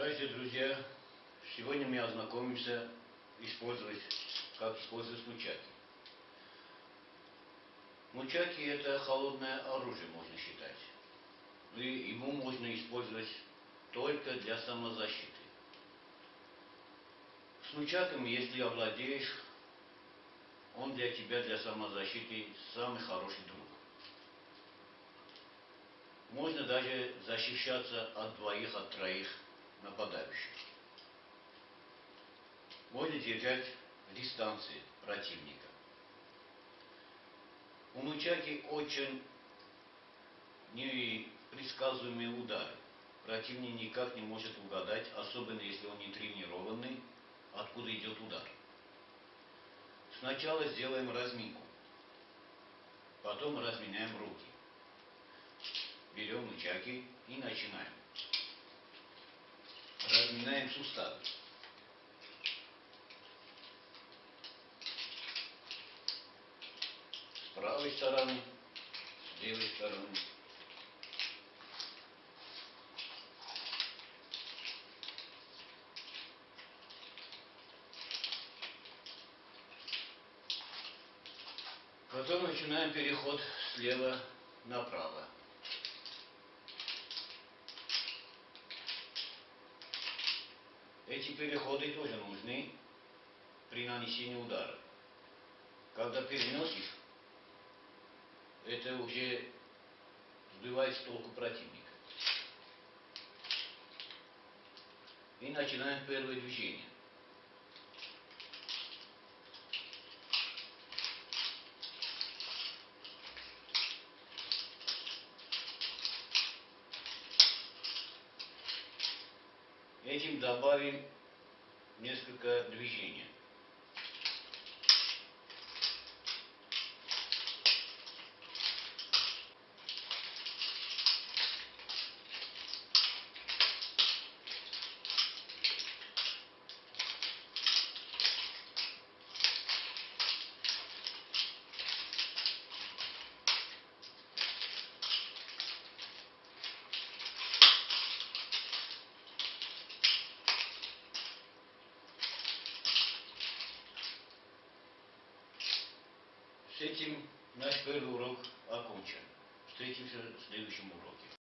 Здравствуйте, друзья! Сегодня мы ознакомимся, использовать, как использовать нучаки. Нучаки это холодное оружие, можно считать. И ему можно использовать только для самозащиты. С нучаком, если овладеешь, он для тебя, для самозащиты, самый хороший друг. Можно даже защищаться от двоих, от троих нападающих. Можно держать дистанции противника. У Нучаки очень непредсказуемые удары. Противник никак не может угадать, особенно если он не тренированный, откуда идет удар. Сначала сделаем разминку, потом разминаем руки. Берем нучаки и начинаем. Разминаем суставы. С правой стороны, с левой стороны. Потом начинаем переход слева направо. Эти переходы тоже нужны при нанесении удара. Когда переносишь, это уже сбивает с толку противника. И начинаем первое движение. Этим добавим несколько движений. С этим наш первый урок окончен. Встретимся в следующем уроке.